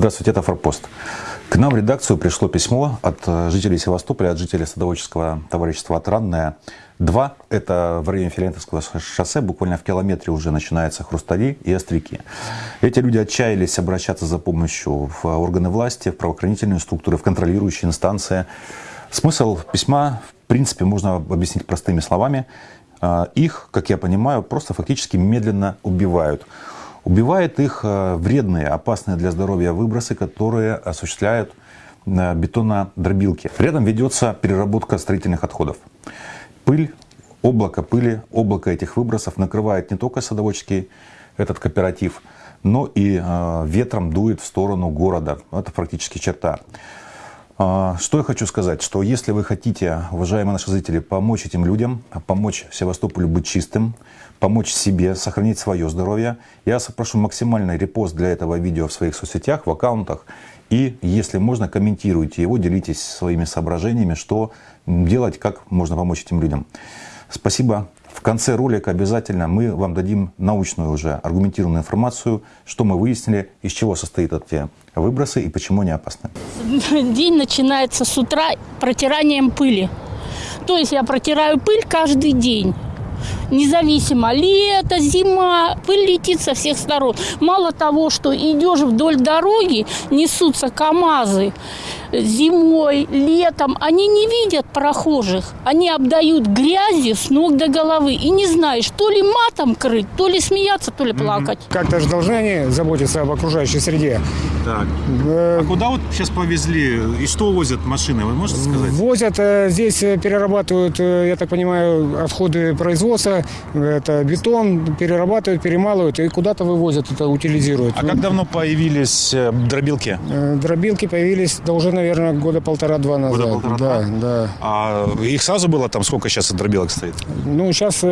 Здравствуйте, это «Форпост». К нам в редакцию пришло письмо от э, жителей Севастополя, от жителей садоводческого товарищества «Отрадное». Два – это в районе Филентовского шоссе, буквально в километре уже начинаются хрустали и острики. Эти люди отчаялись обращаться за помощью в органы власти, в правоохранительные структуры, в контролирующие инстанции. Смысл письма, в принципе, можно объяснить простыми словами. Э, их, как я понимаю, просто фактически медленно убивают. Убивает их э, вредные, опасные для здоровья выбросы, которые осуществляют э, бетонодробилки. Рядом ведется переработка строительных отходов. Пыль, облако пыли, облако этих выбросов накрывает не только садоводческий этот кооператив, но и э, ветром дует в сторону города. Это практически черта. А, что я хочу сказать, что если вы хотите, уважаемые наши зрители, помочь этим людям, помочь Севастополю быть чистым, помочь себе, сохранить свое здоровье, я прошу максимальный репост для этого видео в своих соцсетях, в аккаунтах. И, если можно, комментируйте его, делитесь своими соображениями, что делать, как можно помочь этим людям. Спасибо в конце ролика обязательно мы вам дадим научную уже аргументированную информацию, что мы выяснили, из чего состоят эти выбросы и почему они опасны. День начинается с утра протиранием пыли. То есть я протираю пыль каждый день. Независимо, лето, зима, пыль летит со всех сторон. Мало того, что идешь вдоль дороги, несутся КАМАЗы, зимой, летом, они не видят прохожих. Они обдают грязью с ног до головы. И не знаешь, то ли матом крыть, то ли смеяться, то ли плакать. Как-то же должны они заботиться об окружающей среде. Так. А куда вот сейчас повезли и что возят машины, вы можете сказать? Возят, э, здесь э, перерабатывают, э, я так понимаю, отходы производства, это бетон, перерабатывают, перемалывают и куда-то вывозят, это утилизируют. А как давно появились дробилки? Дробилки появились, да уже, наверное, года полтора-два назад. Года полтора-два? Да, да. А их сразу было там, сколько сейчас дробилок стоит? Ну, сейчас,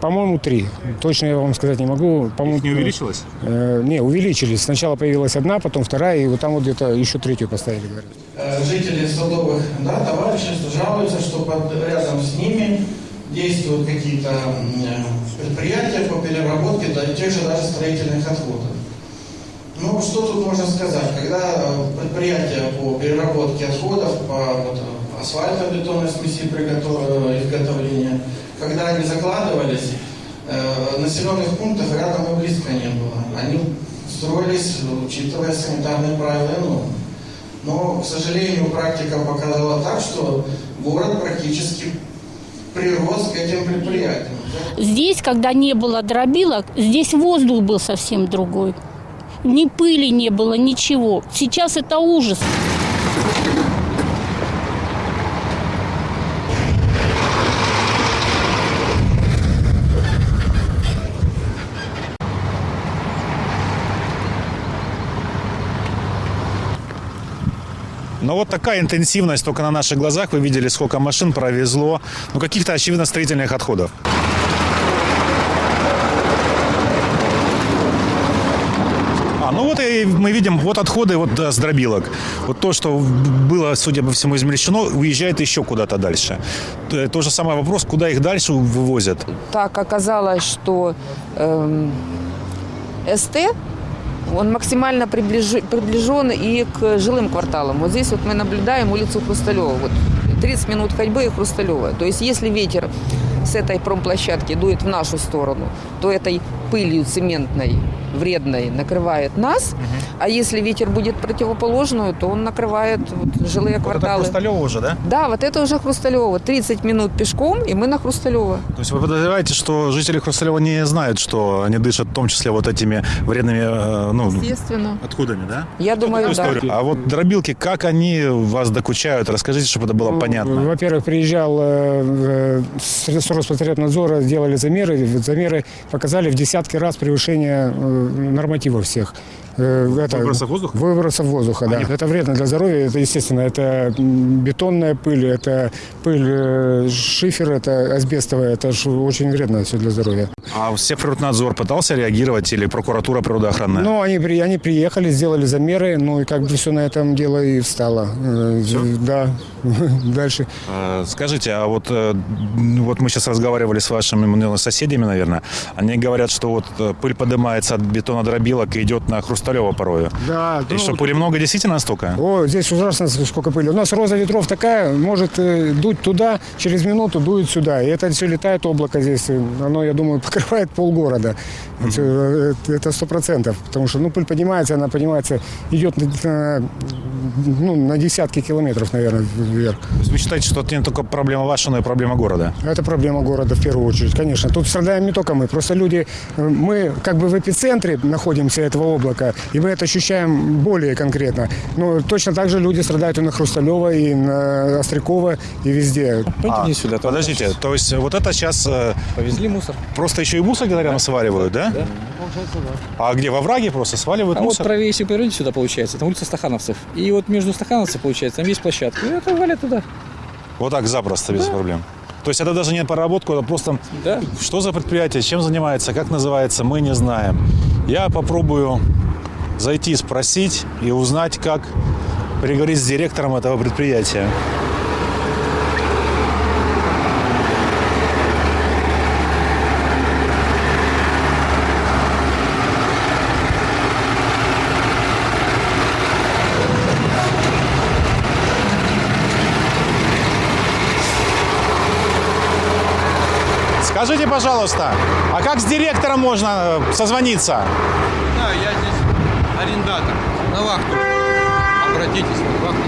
по-моему, три. Точно я вам сказать не могу. Их не увеличилось? Не, увеличились. Сначала появилась одна, потом вторая, и вот там вот где-то еще третью поставили, говорят. Э, жители Садовых да, товариществ жалуются, что под, рядом с ними действуют какие-то предприятия по переработке да, тех же даже строительных отходов. Ну, что тут можно сказать? Когда э, предприятия по переработке отходов, по вот, асфальтобетонной смеси изготовления, когда они закладывались, э, населенных пунктов рядом и близко не было. Они строились, учитывая санитарные правила и нормы. Но, к сожалению, практика показала так, что город практически прирос к этим предприятиям. Здесь, когда не было дробилок, здесь воздух был совсем другой. Ни пыли не было, ничего. Сейчас это ужас. Но вот такая интенсивность только на наших глазах. Вы видели, сколько машин провезло. Ну, каких-то, очевидно, строительных отходов. Ну вот и мы видим, вот отходы вот да, с дробилок. Вот то, что было, судя по всему, измельчено, уезжает еще куда-то дальше. То же самое вопрос, куда их дальше вывозят. Так оказалось, что эм, СТ он максимально приближ... приближен и к жилым кварталам. Вот здесь вот мы наблюдаем улицу Хрусталева. Вот 30 минут ходьбы и Хрусталева. То есть если ветер с этой промплощадки дует в нашу сторону, то этой пылью цементной вредной накрывает нас, угу. а если ветер будет противоположную, то он накрывает вот, жилые вот кварталы. Это Хрусталево уже, да? Да, вот это уже Хрусталево. 30 минут пешком, и мы на Хрусталево. То есть вы подозреваете, что жители Хрусталева не знают, что они дышат в том числе вот этими вредными э, ну, Естественно. отходами, да? Я что думаю, да. А вот дробилки, как они вас докучают? Расскажите, чтобы это было ну, понятно. Во-первых, приезжал э, с Роспотребнадзора, сделали замеры. Замеры показали в десятки раз превышение э, нормативов всех. Э, это, выбросов воздуха? Выбросов воздуха, да. Это вредно для здоровья, это, естественно, это бетонная пыль, это пыль э, шифер, это асбестовая, это очень вредно все для здоровья. А Севприроднадзор пытался реагировать или прокуратура природоохранная? Ну, они, при- они приехали, сделали замеры, ну и как бы все на этом дело и встало. Э, Да, дальше. Э, Скажите, а вот, э, м, вот мы сейчас разговаривали с вашими соседями, наверное. Они говорят, что вот пыль поднимается от бетонодробилок и идет на Хрусталева порою. Да, И ну, что, пыли много действительно столько? О, здесь ужасно сколько пыли. У нас роза ветров такая, может дуть туда, через минуту дует сюда. И это все летает облако здесь. Оно, я думаю, покрывает полгорода. Это, э, Это сто процентов. Потому что ну, пыль поднимается, она поднимается, идет на, ну, на десятки километров, наверное, вверх. То есть вы считаете, что это не только проблема ваша, но и проблема города? Это проблема города в первую очередь, конечно. Тут страдаем не только мы, просто люди, э, мы как бы в эпицентре находимся этого облака, и мы это ощущаем более конкретно. Но точно так же люди страдают и на Хрусталева, и на Острякова, и везде. Пойдите не сюда. Подождите, то есть вот это сейчас э, Повезли мусор. просто еще и мусор где-то рядом сваливают, да? Да, получается, да. А где, во враге просто сваливают А вот мусор? правее, если повернуть сюда, получается, там улица Стахановцев. И вот между Стахановцев, получается, там есть площадка. И это валят туда. Вот так запросто, без проблем. То есть это даже не проработку, это просто Да. что за предприятие, чем занимается, как называется, мы не знаем. Я попробую зайти, спросить и узнать, как переговорить с директором этого предприятия. Скажите, пожалуйста, а как с директором можно э, созвониться? Да, я здесь арендатор. На вахту. Обратитесь на вахту.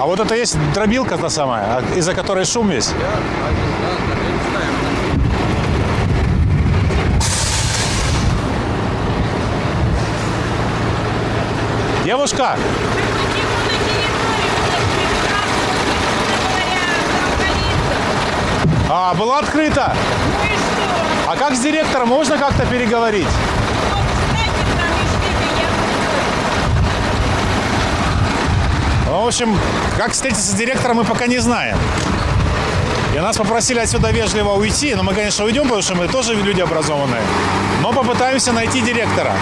А вот это есть дробилка та самая, а из-за которой шум весь? Я. Девушка, а, была открыта. А как с директором можно как-то переговорить? Ну, в общем, как встретиться с директором, мы пока не знаем. И нас попросили отсюда вежливо уйти, но мы, конечно, уйдем, потому что мы тоже люди образованные. Но попытаемся найти директора.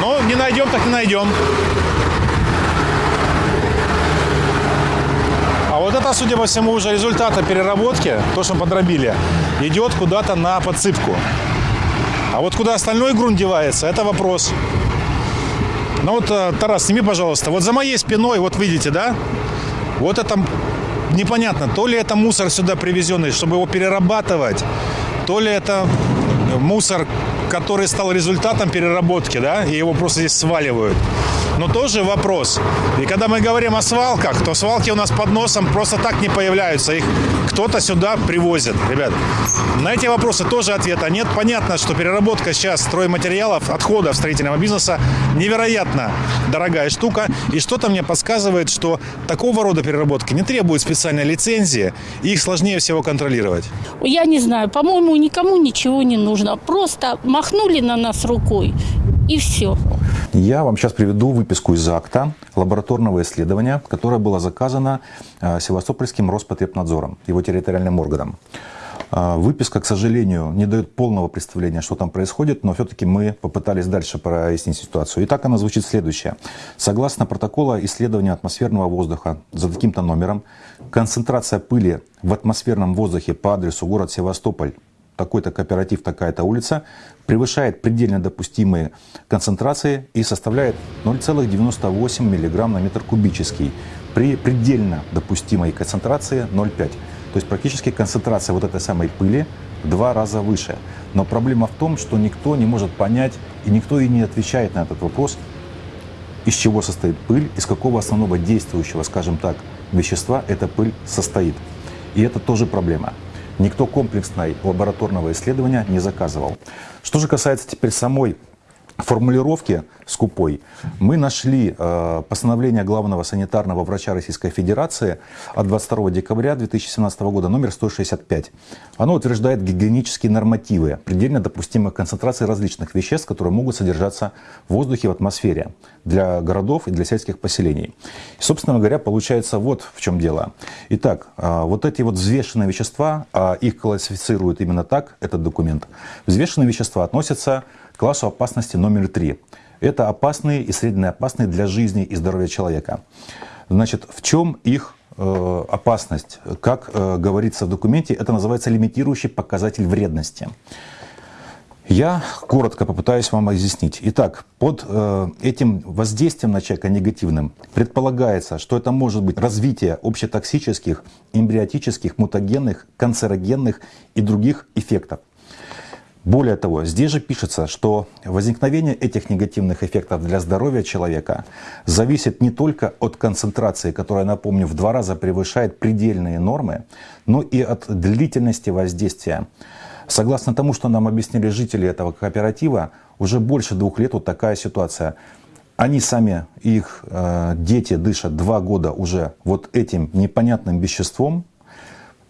Но не найдем, так не найдем. Вот это, судя по всему, уже результата переработки, то, что подробили, идет куда-то на подсыпку. А вот куда остальной грунт девается, это вопрос. Ну вот, э, Тарас, сними, пожалуйста. Вот за моей спиной, вот видите, да? Вот это непонятно, то ли это мусор сюда привезенный, чтобы его перерабатывать, то ли это мусор, который стал результатом переработки, да, и его просто здесь сваливают. Но тоже вопрос. И когда мы говорим о свалках, то свалки у нас под носом просто так не появляются. Их кто-то сюда привозит. Ребят, на эти вопросы тоже ответа нет. Понятно, что переработка сейчас стройматериалов, отходов строительного бизнеса невероятно дорогая штука. И что-то мне подсказывает, что такого рода переработки не требует специальной лицензии, и их сложнее всего контролировать. Я не знаю, по-моему, никому ничего не нужно. Просто махнули на нас рукой и все. Я вам сейчас приведу выписку из акта лабораторного исследования, которое было заказано э, Севастопольским Роспотребнадзором, его территориальным органом. Э, Выписка, к сожалению, не дает полного представления, что там происходит, но все-таки мы попытались дальше прояснить ситуацию. Итак, она звучит следующее. Согласно протокола исследования атмосферного воздуха за таким-то номером, концентрация пыли в атмосферном воздухе по адресу город Севастополь такой-то кооператив, такая-то улица, превышает предельно допустимые концентрации и составляет 0,98 мг на метр кубический при предельно допустимой концентрации 0,5. То есть практически концентрация вот этой самой пыли в два раза выше. Но проблема в том, что никто не может понять и никто и не отвечает на этот вопрос, из чего состоит пыль, из какого основного действующего, скажем так, вещества эта пыль состоит. И это тоже проблема. Никто комплексной лабораторного исследования не заказывал. Что же касается теперь самой формулировки скупой мы нашли э, постановление главного санитарного врача Российской Федерации от 22 декабря 2017 года, номер 165. Оно утверждает гигиенические нормативы предельно допустимых концентраций различных веществ, которые могут содержаться в воздухе, в атмосфере для городов и для сельских поселений. И, собственно говоря, получается вот в чем дело. Итак, э, вот эти вот взвешенные вещества, а их классифицируют именно так, этот документ, взвешенные вещества относятся к классу опасности номер три. Это опасные и средне опасные для жизни и здоровья человека. Значит, в чем их э, опасность? Как э, говорится в документе, это называется лимитирующий показатель вредности. Я коротко попытаюсь вам разъяснить. Итак, под э, этим воздействием на человека негативным предполагается, что это может быть развитие общетоксических, эмбриотических, мутагенных, канцерогенных и других эффектов. Более того, здесь же пишется, что возникновение этих негативных эффектов для здоровья человека зависит не только от концентрации, которая, напомню, в два раза превышает предельные нормы, но и от длительности воздействия. Согласно тому, что нам объяснили жители этого кооператива, уже больше двух лет вот такая ситуация. Они сами, их э, дети дышат два года уже вот этим непонятным веществом,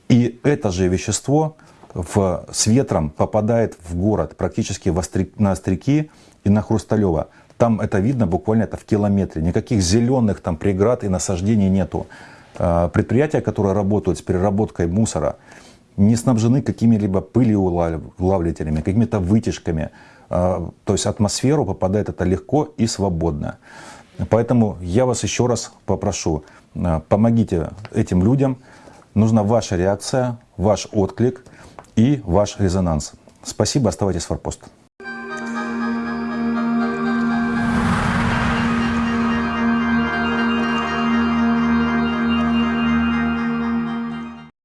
и это же вещество в, с ветром попадает в город, практически в Острик, на Остряки и на Хрусталево. Там это видно буквально это в километре. Никаких зеленых там преград и насаждений нету. А, предприятия, которые работают с переработкой мусора, не снабжены какими-либо пылеулавлителями, какими-то вытяжками. А, то есть атмосферу попадает это легко и свободно. Поэтому я вас еще раз попрошу, а, помогите этим людям. Нужна ваша реакция, ваш отклик – и ваш резонанс. Спасибо, оставайтесь в форпост.